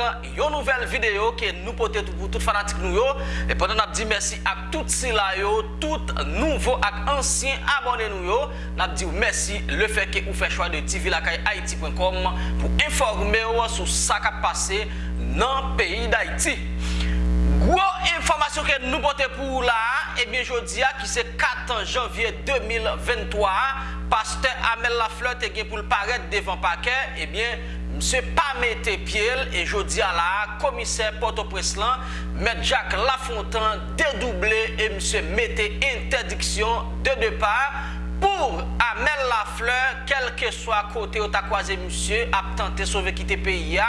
avec une nouvelle vidéo que nous portons pour tout fanatique nous. Et pendant nous dit merci à tout cela, tout nouveau et ancien abonné nous. Nous dit merci le fait que vous faites choix de tvlakayaiti.com pour informer sur ce qui a passé dans le pays d'Haïti. Gros information que nous portons pour là, et bien je dis qui c'est 4 janvier 2023, pasteur Amel Lafleur te pour le paraître devant paquet, et bien Mse pa mette piel e jodi ala komiser Port-au-Preslan Met Jacques Lafontan dedouble e mse mette interdiksyon de depar Pour Amel Lafleur, kelke swa kote ou takwaze mse ap tante sove kite peya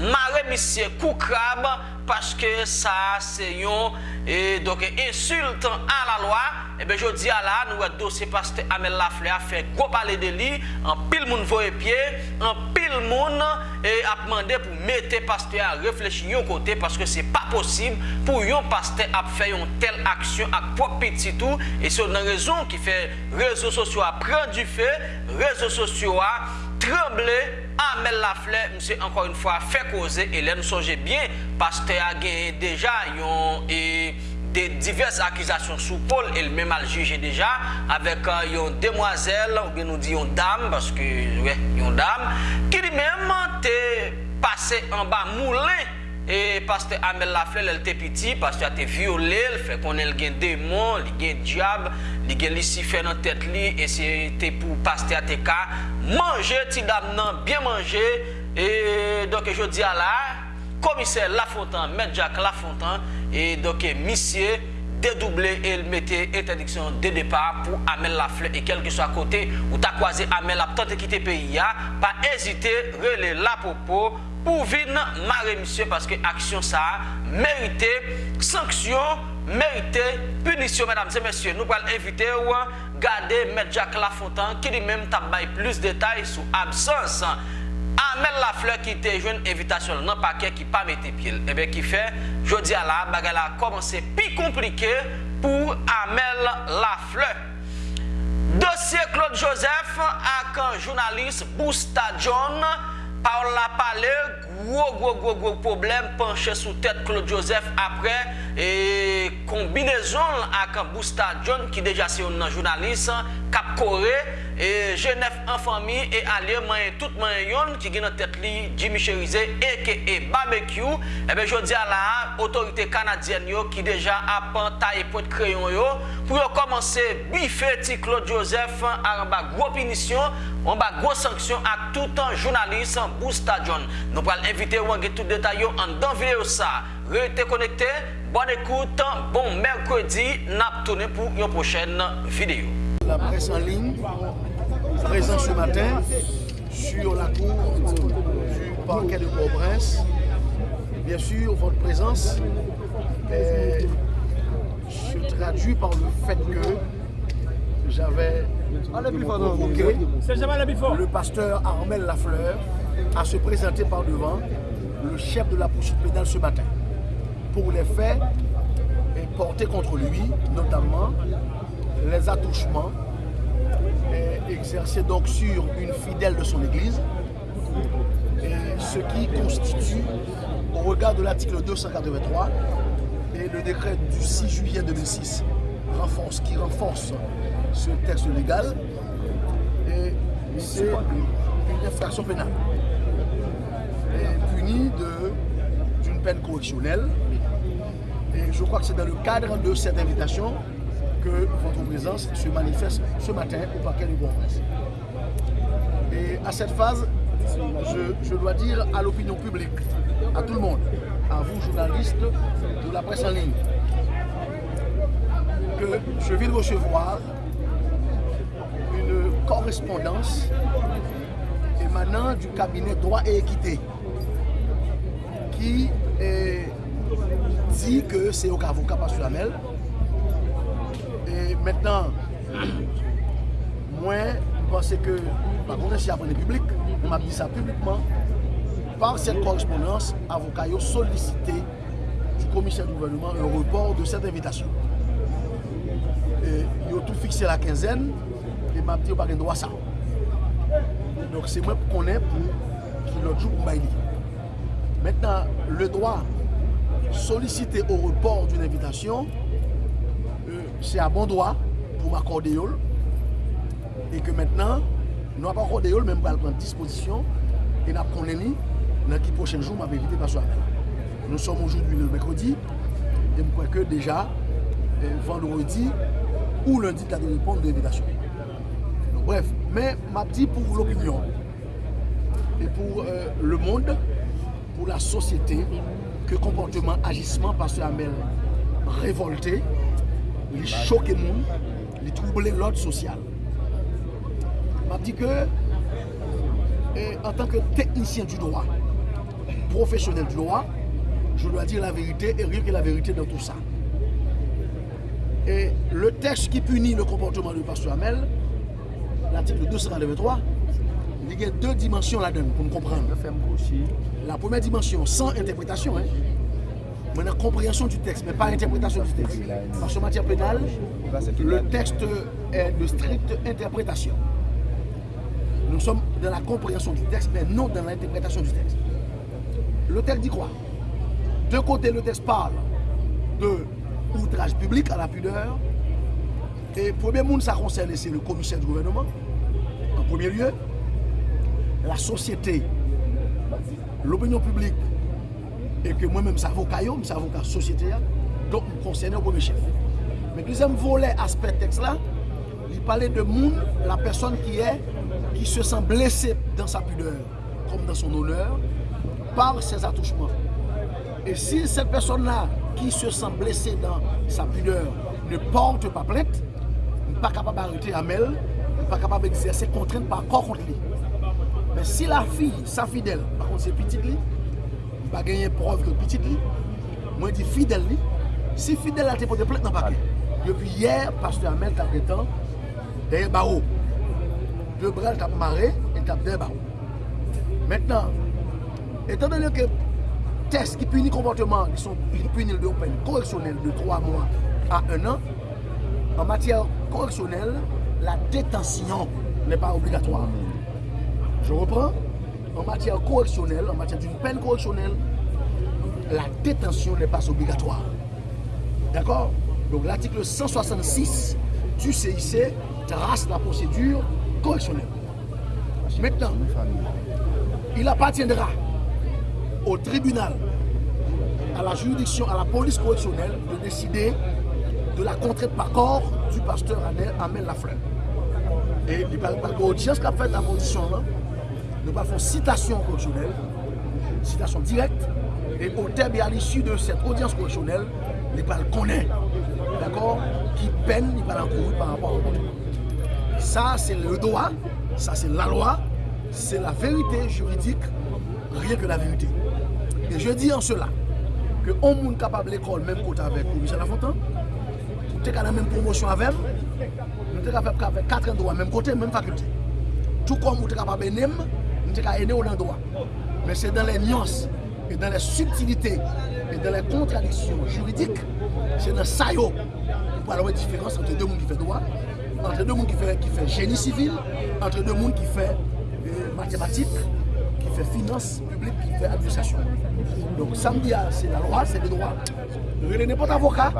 Mare misye kou krab paske sa se yon e doke insultan a la lwa, ebe jodi a la nou wè dosye paste Amel Lafleur a fè gwo pale de li, an pil moun voye pie, an pil moun e ap mande pou mette paste a reflechi yon kote paske se pa posib pou yon paste ap fè yon tel aksyon ak pop piti tou, e se yon nan rezon ki fè rezo sosyo a pren du fè, rezo sosyo a tremble, amel la fle, mse ankon yon fwa fe koze, e lè nou sonje bien, paste a genye deja yon e de divers akizasyon sou Paul, el mèm al juje deja, avek uh, yon demwazel, ou gen nou di yon dam, paske ouais, yon dam, ki li mèm te pase an ba moulin, E paste Amel Laflel el te piti, paste a te viole, el fe kon el gen demon, li gen diab, li gen lisife nan tet li, e se te pou paste a te ka, manje ti dam nan, bien manje, e doke jodi ala, komise Lafontan, Medjak Lafontan, e doke misye, dédoubler et mettre interdiction de départ pour Amel Lafleur. Et quel que soit côté, ou t'as croisé Amel la tente quitter le pays, pas hésiter, relais la propos pour venir marrer monsieur parce que action ça mérite sanction, mérite punition, mesdames et messieurs. Nous allons inviter ou garder M. Jacques Lafontaine qui lui-même t'a plus de détails sur absence. Amel la fleur ki te jwen evitasyon nan pakè ki pa mette pil. Ebe eh ki fe, jodi ala, bagay la komanse pi komplike pou Amel la fleur. Dosye Claude Joseph ak jounalist Bousta John, Paola Paleu, gwo gwo gwo gwo problem panche sou tèt Claude Joseph apre e kombinezon ak Bousta John ki deja se yon nan jounalist kap kore e Genève an fami e alye mayen tout mayen yon ki gen nan tèt li Jimmy Cherize e ke e barbecue. Ebe jodi ala otorite kanadyen yo ki deja apan taye pot kreyon yo pou yo komanse bife ti Claude Joseph an ba gwo pinisyon an ba gwo sanksyon ak toutan jounalist Bousta John. Nou pral inviter ou tout détail en dans vidéo ça. Restez connecté bonne écoute. Bon mercredi. N'a tourné pour une prochaine vidéo. La presse en ligne présent ce matin sur la cour du parquet de Port-au-Prince. Bien sûr, votre présence est, se traduit par le fait que j'avais convoqué le pasteur Armel Lafleur à se présenter par devant le chef de la poursuite pénale ce matin. Pour les faits portés contre lui, notamment les attouchements exercés donc sur une fidèle de son église, et ce qui constitue, au regard de l'article 283 et le décret du 6 juillet 2006, renforce, qui renforce ce texte légal, et c'est une infraction pénale, d'une peine correctionnelle. Et je crois que c'est dans le cadre de cette invitation que votre présence se manifeste ce matin au parquet de bourg Et à cette phase, je, dois dire à l'opinion publique, à tout le monde, à vous journalistes de la presse en ligne, que je viens de recevoir une correspondance émanant du cabinet droit et équité ki di ke se yo ka avoka Pastor Amel. E maintenant, mwen pense ke, pa konen si apren de publik, mwen ap di sa publikman, par set korespondans, avoka yo solisite du komisyen gouvernement un report de set invitation. Yo tou fikse la quinzen, e mwen ap di yo pa gen do a sa. Donc se mwen konen pou ki lot jou pou bay li. Maintenant, le droit solliciter au report d'une invitation, euh, c'est à bon droit pour m'accorder et que maintenant, nous n'avons pas accordé nous allons prendre disposition et nous avons dans les prochains jours, m'a évité pas Nous sommes aujourd'hui le mercredi et je crois que déjà euh, vendredi ou lundi, tu as de répondre de l'invitation. Bref, mais m'a dit pour l'opinion et pour euh, le monde, pour la société, que comportement, agissement, parce que Amel révolté, il choque le monde, il trouble l'ordre social. M'a dit que, en tant que technicien du droit, professionnel du droit, je dois dire la vérité et rien que la vérité dans tout ça. Et le texte qui punit le comportement du pasteur Amel, l'article 223, il y a deux dimensions là-dedans pour nous comprendre. La première dimension, sans interprétation, hein, la compréhension du texte, mais pas interprétation du texte. Parce qu'en matière pénale, le texte est de stricte interprétation. Nous sommes dans la compréhension du texte, mais non dans l'interprétation du texte. Le texte dit quoi? De côté, le texte parle de outrage public à la pudeur. Et premier monde, ça concerne, c'est le commissaire du gouvernement, en premier lieu. La société, l'opinion publique, et que moi-même, c'est avocat, c'est avocat société, donc me concerne au premier chef. Mais deuxième volet, aspect texte là, il parlait de la personne qui est, qui se sent blessée dans sa pudeur, comme dans son honneur, par ses attouchements. Et si cette personne-là, qui se sent blessée dans sa pudeur, ne porte pas plainte, n'est pas capable d'arrêter Amel, n'est pas capable d'exercer contrainte par corps contre lui. Si la fille, sa fidèle, par contre c'est petite lui, pas gagner preuve que petite moi je dis fidèle si fidèle a été porté plainte dans le paquet. Depuis hier, pasteur Amel t'a prétend derrière barreau. Deux bras t'a marré et t'a derrière barreau. Maintenant, étant donné que tests qui punissent comportement, qui sont punis de peine correctionnelle de 3 mois à 1 an, en matière correctionnelle, la détention n'est pas obligatoire. Je reprends. En matière correctionnelle, en matière d'une peine correctionnelle, la détention n'est pas obligatoire. D'accord? Donc l'article 166 du CIC trace la procédure correctionnelle. Maintenant, il appartiendra au tribunal, à la juridiction, à la police correctionnelle de décider de la contrainte par corps du pasteur Amel Lafleur. Et il va audience qu'a fait la position là, nous allons faire citation correctionnelle, citation directe, et au terme et à l'issue de cette audience correctionnelle, il va connaître, d'accord, qui peine, il va encourir par rapport au contrat. Ça, c'est le droit, ça, c'est la loi, c'est la vérité juridique, rien que la vérité. Et je dis en cela que on monde capable l'école même côté avec Michel Lafontaine, nous sommes la même promotion avec nous capable avec quatre endroits même côté, même faculté. Tout comme nous sommes capable de nous sommes capable dans le droit. Mais c'est dans les nuances et dans les subtilités et dans les contradictions juridiques, c'est dans ça qu'on peut avoir une différence entre deux mondes qui font droit, entre deux mondes qui font, qui fait génie civil, entre deux mondes qui font euh, mathématiques, qui fait finance publique, qui fait administration. Donc samedi, ah, c'est la loi, c'est le droit. Il n'est pas avocat,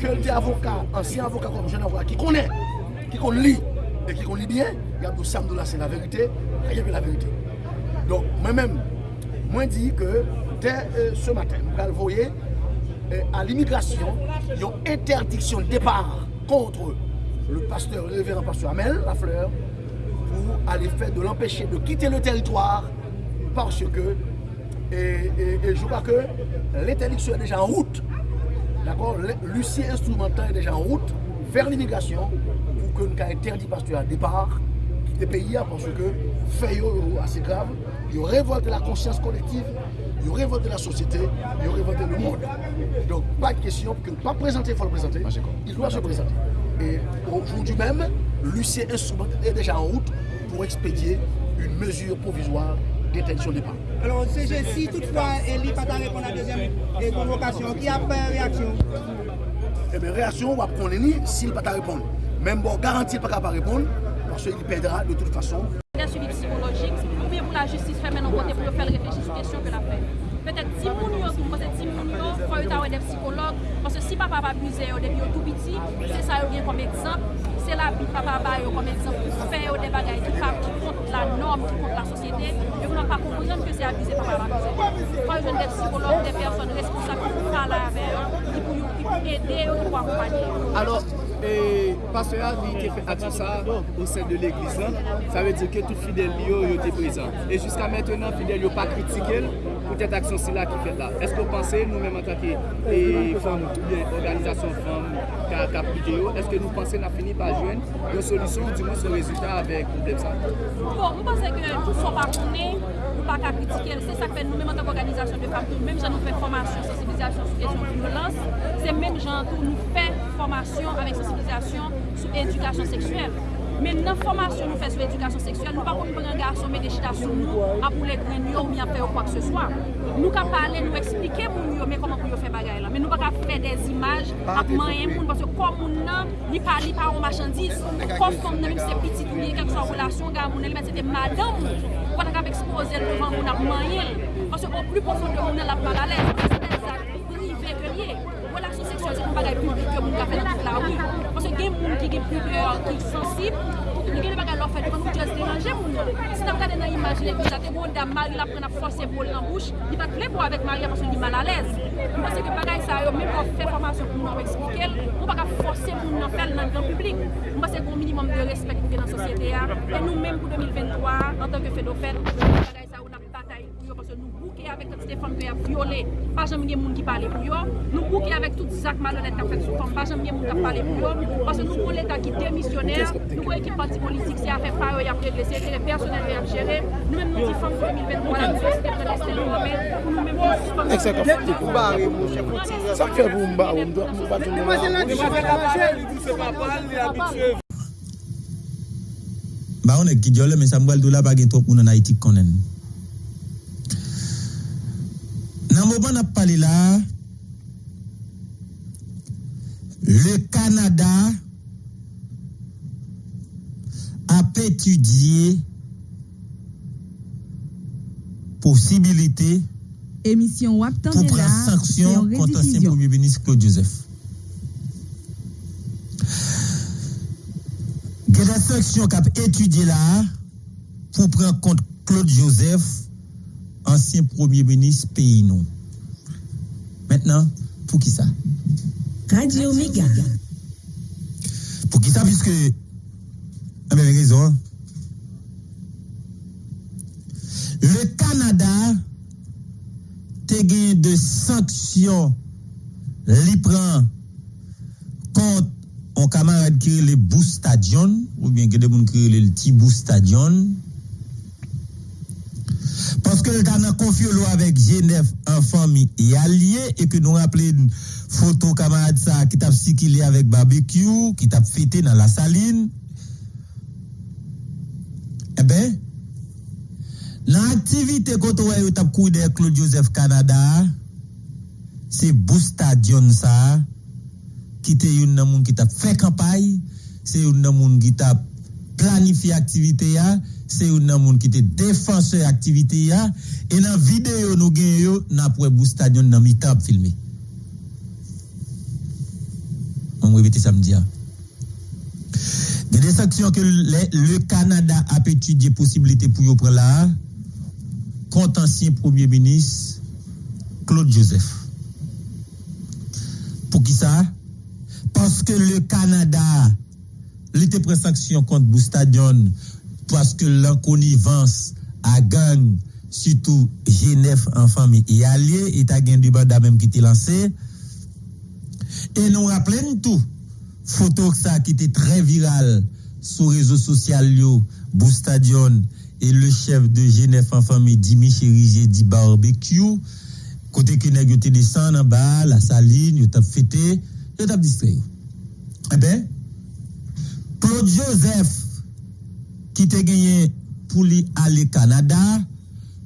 que tu es avocat, ancien avocat comme jeune avocat, qui connaît, qui connaît lit et qui connaît bien, il y a tout c'est la vérité, rien que la vérité. Donc moi-même, moi dis que dès euh, ce matin, vous voyez, euh, à l'immigration, il y a une interdiction de départ contre le pasteur, le révérend pasteur Amel Lafleur, pour aller faire de l'empêcher de quitter le territoire parce que, et, je crois que l'interdiction est déjà en route, d'accord, l'huissier instrumental est déjà en route vers l'immigration que nous interdit pasteur à départ, quitter le pays parce que fait assez grave, il révolte la conscience collective, il révolte la société, il révolte le monde. Donc pas de question que pas présenter, il faut le présenter. Il doit se présenter. Et aujourd'hui même, l'huissier instrumental est déjà en route pour expédier une mesure provisoire détention des parents. Alors, si toutefois elle n'a pas répondre à la deuxième convocation, qui a pas réaction? Eh bien, réaction, on va prendre s'il n'a pas répondre. Même bon, garantie pas capable répondre, parce qu'il perdra de toute façon. Des suivis psychologiques, ou bien pour la justice faire maintenant côté pour faire réfléchir sur la question que la fait. Peut-être si tout, parce que si moun yo, faut avoir des psychologues, parce que si papa va abuser début tout petit, c'est ça yo vient comme exemple, c'est la vie papa yo comme exemple pour faire des bagages qui contre la norme, qui contre la société, et vous n'avez pas comprendre que c'est abuser papa va abuser. Faut y des psychologues, des personnes responsables pour parler avec eux, qui pour aider ou pour accompagner. Alors, e pastoral li te fe ati sa ou sen de l'eglizan, sa ve di ke tout fidel li yo yo te prezant. E jiska mentenan fidel yo pa kritikel, pou tèt aksyon si la ki fet la. Esko panse nou menm an tanke e fèm ou bien organizasyon fèm ka kap videyo, eske nou panse na fini pa jwen yon solisyon ou di moun se rezultat avèk problem sa? Bon, mou panse ke tout son pa konen nou pa ka kritike, se sa kwen nou menm an tak organizasyon de fam tou, menm jan nou fè formasyon, sensibilizasyon sou kesyon violans, se menm jan tou nou fè formasyon avèk sensibilizasyon sou edukasyon seksuel. Men nan formasyon nou fè sou edukasyon seksuel, nou pa kon pren gason men de chita sou nou, apou le gren yo, mi apè yo kwa k se swa. Nou ka pale, nou eksplike moun yo, men koman pou yo fè bagay la. Men nou pa ka fè des imaj, ap manye moun, parce kon moun nan, li pa li pa ou machandise, kon fòm nan mèm se pitit ou li, kek sou an relasyon, ga moun el, men se te madame moun. ou pa ta kap expose l devan moun ap manyel. Paske ou pli pofon de moun el ap paralèz, paske se des ak prive ke liye. Relasyon seksuel se kon bagay publik ke moun ka fè nan tout la wou. Paske gen moun ki gen priveur, ki sensib, ni gen bagay lor fè, di kon moun jaz deranje moun yo. Se nan kade nan imajine ki jate moun da mari la pren ap fòse bol nan bouch, di pat ple pou avèk mari apason di mal alèz. Mwen se ke bagay sa yo, mèm kon fè formasyon pou moun an wèk spikel, ou pa ka fòse moun nan fèl nan gran publik. Mwen se kon minimum de respect nan sosyete a, e nou menm pou 2023, an tanke fedofet, bagay sa ou nan batay pou yo, parce nou bouke avèk kantite fòm kè a viole, pa jèm gen moun ki pale pou yo, nou bouke avèk tout zak malonèt kap fèk sou fòm, pa jèm gen moun kap pale pou yo, parce nou kon l'Etat ki demisyonèr, nou kon ekip parti politik se a fè fè yo yap redlese, kè le personel yo yap jere, nou menm nou di fòm 2023 la diversite prene stèl ou apè, pou nou menm nou suspèm. Eksekèp ti kou bare moun, sa kè pou mba ou mba, mba tou mba. Ba on est qui dit mais Samuel Doula pas gen trop moun en Haïti konnen. Nan moment n'a parlé là le Canada a étudié possibilité Émission pour prendre sanction contre ancien. Premier ministre Claude Joseph. Y a des sanctions qui étudié là pour prendre contre Claude Joseph, ancien Premier ministre pays non. Maintenant, pour qui ça? Radio. Pour qui ça? Puisque, ah ben, raison. hein. Le Canada te gagné de sanctions li prend contre un camarade qui le Boustadion, ou bien que des gens qui le petit Boustadion. Parce que le confie l'eau avec Genève en famille et allié, et que nous rappelons photo camarade ça qui t'a circulé avec barbecue, qui t'a fêté dans la saline. Eh ben, l'activité qu'on a t'a couru Claude Joseph Canada, c'est Boustadion ça, qui une nan qui t'a fait campagne, c'est une nan qui t'a planifié activité c'est une nan qui était défenseur activité ya, et dans vidéo nous gagne yo, n'a pour Boustadion dans mi-temps filmé. On va répéter samedi. hein. Il y a des sanctions que le, Canada a étudié possibilité pour y prendre là contre ancien Premier ministre Claude Joseph. Pour qui ça? Parce que le Canada, était pris sanction contre Boustadion parce que l'enconnivence à gang, surtout Genève en famille et allié, et à gain du banda même qui était lancé. Et nous rappelons tout, photo ça qui était très viral sur les réseaux sociaux, Boustadion et le chef de Genève en famille, Dimi Chérigé, dit barbecue, côté que nèg descend en bas, la saline, yo t'a fêté, yo t'a distrait. Eh ben, Claude Joseph, qui te gagné pour aller Canada,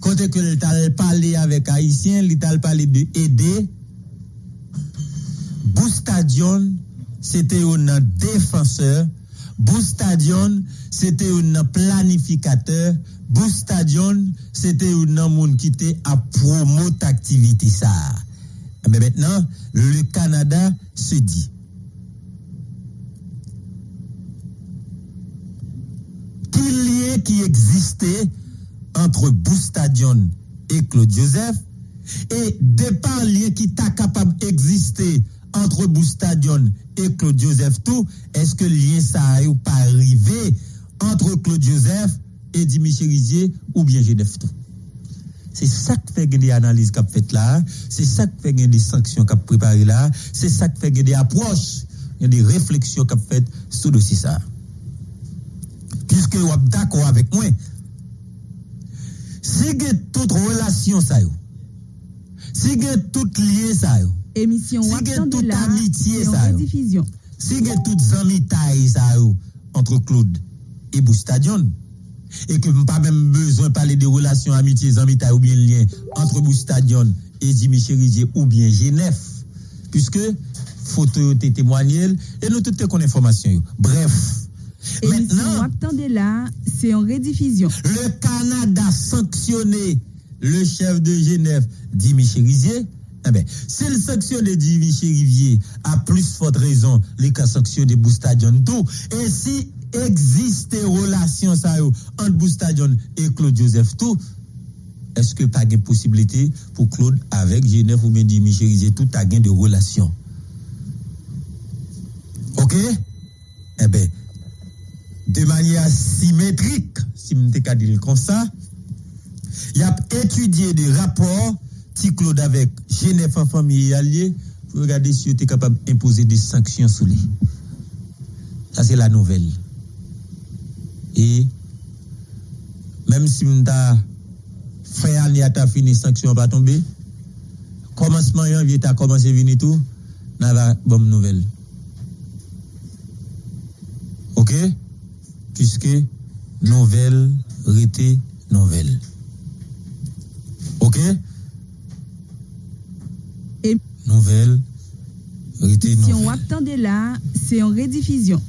côté que il t'a parlé avec Haïtien, il t'a parlé de aider, Boustadion, c'était un défenseur, Boustadion, c'était un planificateur. Boustadion, c'était un monde qui était à promouvoir ça. Mais maintenant, le Canada se dit. Qui existait entre Boustadion et Claude Joseph, et de par lien qui t'a capable d'exister entre Boustadion et Claude Joseph tout, est-ce que lien ça a pas arrivé entre Claude Joseph et Dimitri Rizier ou bien Genève tout? C'est ça qui fait des analyses qu'a fait là, c'est ça qui fait des sanctions qu'a préparé là, c'est ça qui fait des approches, des réflexions qu'a fait sur le dossier ça. Puisque vous êtes d'accord avec moi, si vous avez toute relation ça, si vous avez tout lien ça, Émission Si Waptan gen de tout la, amitié, ça, si vous avez toutes amitiés ça, entre Claude et Boustadion, et que pas même besoin de parler de relations amitiés, amitiés ou bien lien entre Boustadion et Jimmy Cherizier ou bien Genève, puisque photo été témoigné et nous toutes connaissons information. yo. Bref, Maintenant, Waptan de la, c'est en rediffusion. le Canada sanctionné le chef de Genève, Jimmy Cherizier. Eh ben, s'il sanctionne Jimmy Cherizier, à plus forte raison, les cas sanctionné Boustadion tout. Et si existe relation ça entre Boustadion et Claude Joseph tout, est-ce que pas de possibilité pour Claude avec Genève ou bien Jimmy Cherizier tout a gain de relation? OK? Eh ben, de manière symétrique, si je dire comme ça, il a étudié des rapports, avec Genève en famille et alliés, pour regarder si es capable d'imposer des sanctions sur lui. Ça, c'est la nouvelle. Et même si m'ta fin année a fini sanction pas tomber, commencement janvier t'as commencé à venir tout, n'a pas bonne nouvelle. OK? Puisque nouvelle rete nouvelle. OK? Et- Nouvelle rete Émission nouvelle. Waptan de la, c'est en rediffusion.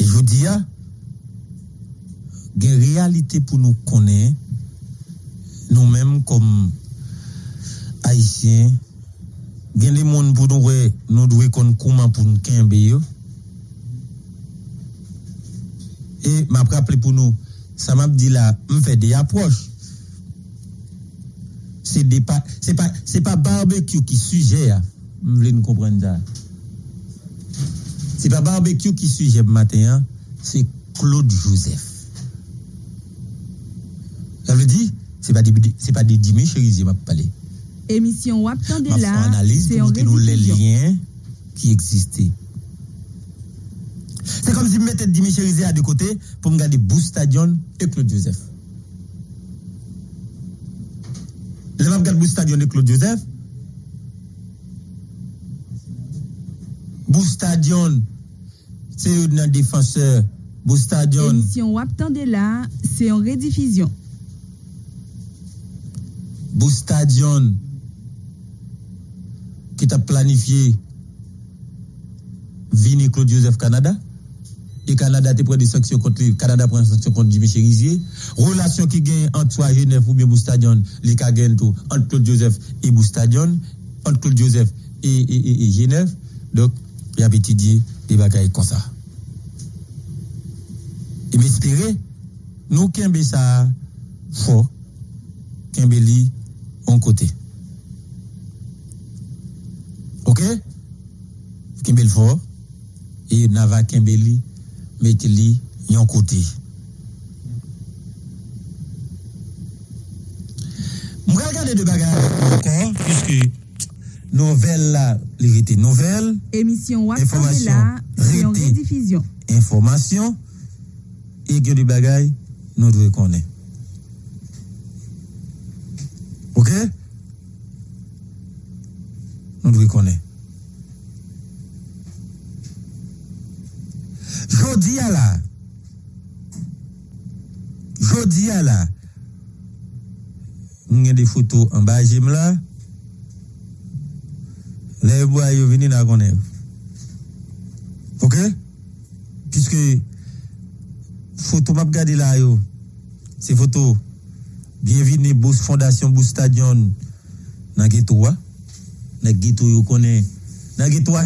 Et je vous dis, ah, il y a une réalité pour nous connaître, nous-mêmes comme Haïtiens, il y a des gens pour nous, nous devons connaître comment pour nous kembe yo. Et m'a rappelé pour nous, ça m'a dit là, me fait des approches. C'est pas, pas, barbecue qui sujet, ah. Vous voulez nous comprendre ça? C'est pas barbecue qui sujet matin, hein, c'est Claude Joseph. Ça veut dire, c'est pas des, c'est pas des Dimi Cherizier m'a parlé. Émission la, analyse c'est en nous les liens qui existaient. C'est comme si je mettais Dimi Cherizier à deux côtés pour me garder Boustadion et Claude Joseph. Le même regarde Boustadion et Claude Joseph. Boustadion, c'est un défenseur. Boustadion, Émission Waptan de la, c'est en rediffusion. Boustadion, qui t'a planifié Vini Claude Joseph Canada. Et Canada te prend des sanctions contre lui. Canada prend des sanctions contre Jimmy Cherizier. Relation qui gagne entre toi, Genève ou bien Boustadion, les cas tout entre Claude Joseph et Boustadion, entre Claude Joseph et, et, Genève. Donc, il y a étudié des bagailles comme ça. Et m'espérer, nous, Kembe ça fort, Kembe li, on côté. Ok? Le fort, et Nava Kembe li, mettez li, yon côté. Je vais regarder de bagages encore, puisque nouvelle là, était nouvelle, Émission Information rete. rediffusion. information, et que du bagaille, nous devons connaître. Ok? Nous devons connaître. Il y a des photos en bas, j'aime là. Les bois, ils viennent à connaître. puisque photo m'a regardé là yo ces photos bienvenue Bous Fondation Bous Stadion yo a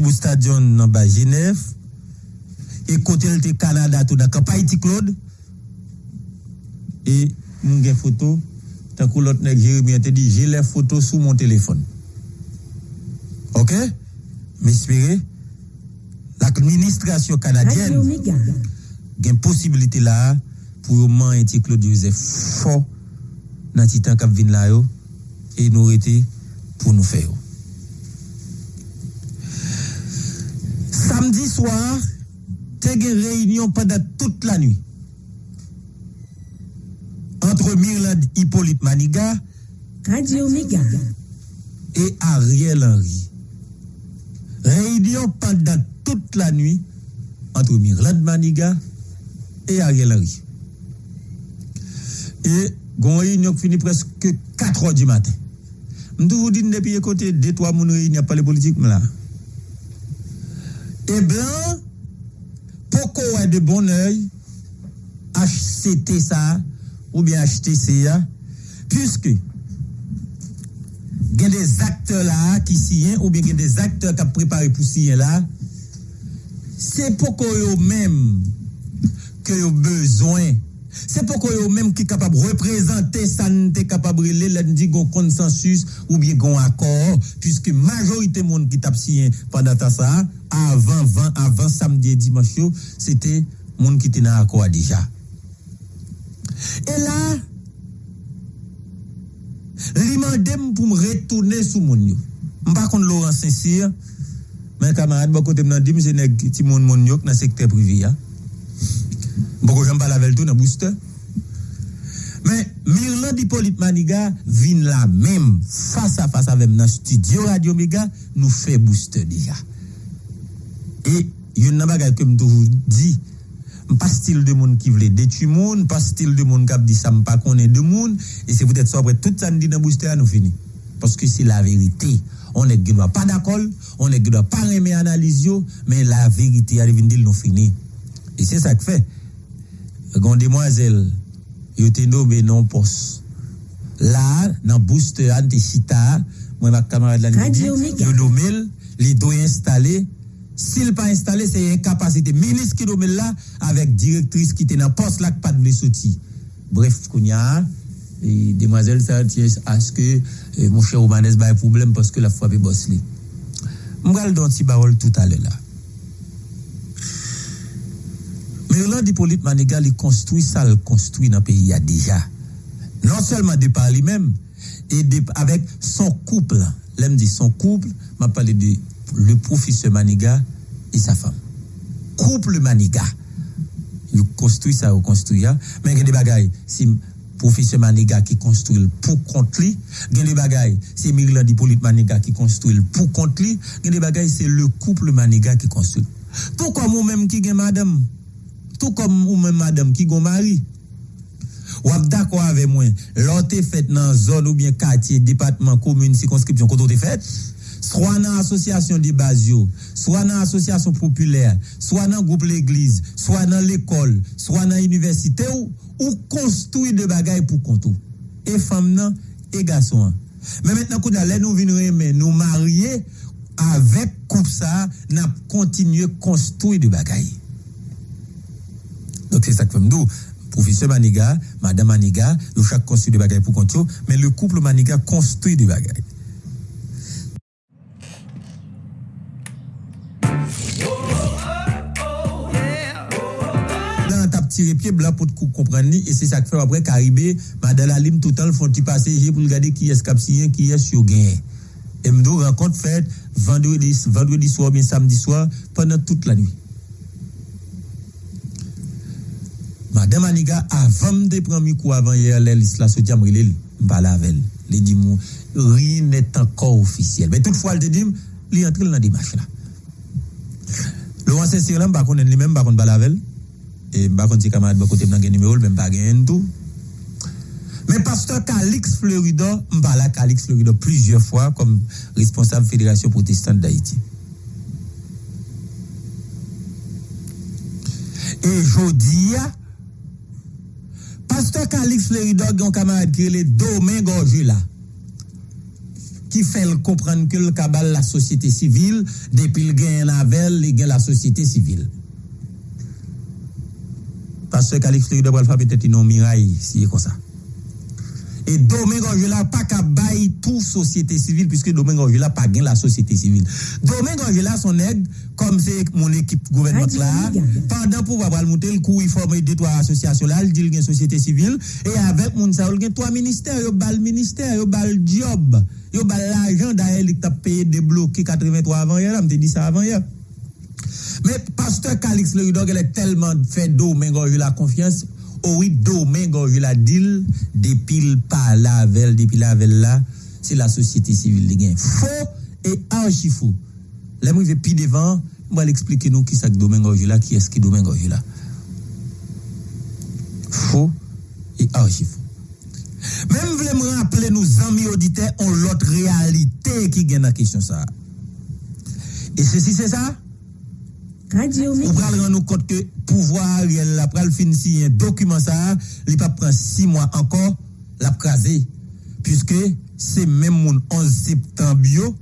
Bous Stadion Genève et côté le Canada tout dans Haïti Claude. Et nous avons photo tant que l'autre nèg Jérémie te dit j'ai les photos sous mon téléphone. OK? M'espérer l'administration canadienne a une possibilité là pour man et Claude Joseph fort dans titan k'ap vinn là et nous été pour nous faire samedi soir t'es une réunion pendant toute la nuit entre Mirland Hippolyte Maniga Radio et Ariel Henry. Réunion pendant toute la nuit entre Mirland Maniga et Ariel Henry. Et gon réunion finit presque 4 heures du matin. Je vous dis depuis côté deux trois moun réunion pas les politiques là. Et blanc qu'on est de bon oeil HCT ça ou bien HTC puisque il y a des acteurs là qui signent ou bien il y a des acteurs qui ont préparé pour signer là c'est pour que eux même que ont besoin c'est pour eux même qui de représenter ça n'est capable de dit consensus ou bien un accord puisque majorité monde qui t'a signé pendant ça avant 20 avant samedi et dimanche c'était monde qui était dans accord déjà et là li mandem pour me retourner sous mon yo. M'pa kon Laurent Saint-Cyr, mais camarade ba côté m'nan di c'est nèg ti moun moun yo dans secteur privé ya. Boko j'aime pas la tout dans booster. Mais Mirland Hippolyte Maniga vin là même face à face avec dans studio Radio Mega nous fait booster déjà. Et yon nan bagay que me toujours dit pas style de monde qui voulait détruire monde, pas style de monde qui a dit ça me pas connaît de monde et c'est peut-être ça après tout ça nous dit dans booster nous fini. Parce que c'est la vérité. On est doit pas d'accord, on est doit pas aimer analyse yo, mais la vérité arrive dire nous fini. Et c'est ça que fait. Gon demwazel, yo te nobe non pos. La, nan booster an te chita, mwen ak kamarad lan nimi, yo nomel, li do installe, sil pa installe, se yon kapasite. Milis ki nomel la, avek direktris ki te nan pos lak pat ble soti. Bref, kounya, e, demwazel sa tiye aske, e, moun chè Romanes baye problem paske la fwape bos li. Mwen gal don ti barol tout ale la. Là. Mirland Hippolyte Maniga, il construit ça, il construit dans le pays il y a déjà. Non seulement de par lui-même, et avec son couple. L'aime dit son couple, m'a parlé de le professeur Maniga et sa femme. Couple Maniga. Il construit ça, il construit ça. Mais il y a des bagailles, si professeur Maniga qui construit pour contre lui, il y a des bagailles, c'est Mirland Hippolyte Maniga qui construit pour contre lui, il y a des bagailles, c'est le couple Maniga qui construit. Comme vous-même qui gagne madame, tout comme vous-même madame qui gagne mari. Ou d'accord avec moi, l'autre fait dans zone ou bien quartier, département, commune, circonscription, quand on fait, soit dans l'association de base, yo, soit dans l'association populaire, soit dans le groupe l'église, soit dans l'école, soit dans l'université, ou, ou construit de bagailles pour compte. ou. Et femme nan, et garçon. an. Mais maintenant, quand nous venons nous marier avec couple ça, nous continuer construire de bagailles. Donc c'est ça que me dit. Professeur Maniga, Madame Maniga, ils chaque construit des bagages pour compte mais le couple Maniga construit des bagages. tirer pied blanc pour comprendre et c'est ça que fait après Caribé madame Alim tout le temps font passer pour regarder qui est capsien qui est sur gain et me rencontre faite vendredi vendredi soir bien samedi soir pendant toute la nuit Madame Aniga avam de pran mi kou avan ye alè lis la soti amrile balavel. Li di mou, ri net ankor ofisyel. Men tout fwa al te dim, li antril nan dimache la. Laurent Saint-Cyrilin bakon en li men bakon balavel. E bakon ti kamad bakote mnan gen nimeol, men bagen en tou. Men pastor Kalix Fleuridor, mbala Kalix Fleuridor plusieurs fwa kom responsable Fédération Protestante d'Haïti. E jodi ya, Pastor Calix Fleridog yon kamarade ki le Domingo Jula ki fel kompran ke l kabal la sosyete sivil depil gen navel li gen la sosyete sivil. Pastor Calix Fleridog wal fa petet yon miray si yon konsa. Et Domingue Angela pas qu'à bailler toute société civile puisque Domingue Angela pas gain la société civile. Domingue Angela son aide comme c'est mon équipe gouvernementale là pendant pour avoir monter le coup il forme deux trois associations là il dit une société civile et avec mon il trois ministères yo bal ministère yo bal job yo bal l'argent d'ailleurs il t'a payé débloqué 83 avant hier me dit ça avant hier. Mais pasteur Calix le il est tellement fait Domingue Angela confiance Oh oui, Domingue, je la dit, depuis le pas la veille, depuis la veille là, c'est la société civile qui Faux et archi faux. Là, moi, je vais plus devant, vais expliquer nous qui c'est Domingue là, qui est-ce qui Domingue là. Faux et archi faux. Même voulez me rappeler nos amis auditeurs ont l'autre réalité qui gagne la question ça. Et ceci c'est ça? On pral ran nou kote ke pouvoir yel la pral fin si yon dokumen sa li pa pran 6 mwa ankon la praze Piske se men moun 11 septembyo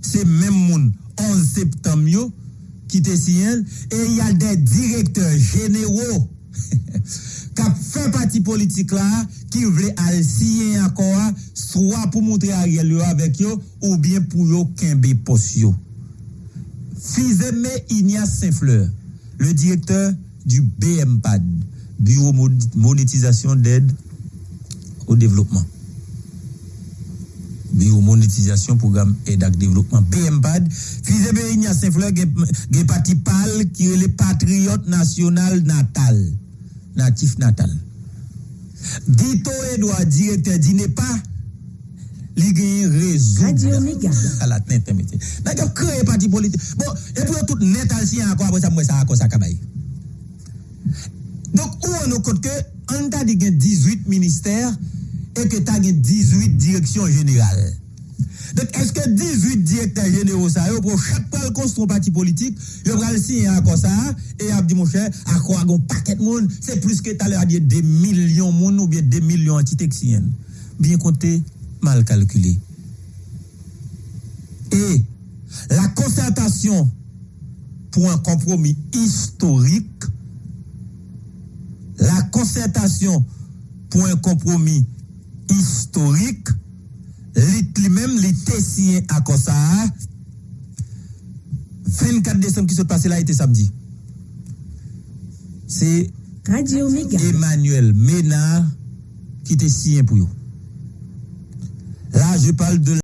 se men moun 11 septembyo ki te si yon e yal de direktor genero kap fe pati politik la ki vle al si yon ankon swa pou montre a yel yo avek yo ou bien pou yo kenbe pos yo. Fizeme Ignace Saint-Fleur, le directeur du BMPAD, Bureau Monétisation d'aide au développement. Bureau Monétisation Programme Aide à Développement. BMPAD, Fizeme Ignace Saint-Fleur, qui qui est le patriote national natal, natif natal. Dito Edouard, directeur, pas li gen Méga. à la tête métier. N'a créé parti politique. Bon, et puis tout net al sien encore après ça moi ça à ça kabay. Donc où on a compte que on t'a dit gen 18 ministères et que t'as gen 18 directions générales. Donc, est-ce que 18 directeurs généraux, ça, yo, pour chaque fois le construit un parti politique, yo pral signer encore ça, et a dit, mon cher, à quoi un paquet de monde, c'est plus que t'as l'air dit des millions de monde ou bien des millions antitexiennes. Bien compté, mal calculé. Et la concertation pour un compromis historique, la concertation pour un compromis historique, lui-même, l'été signé à ça 24 décembre qui se passé là était samedi. C'est Radio. Emmanuel Ménard qui était signé pour eux. Là, je parle de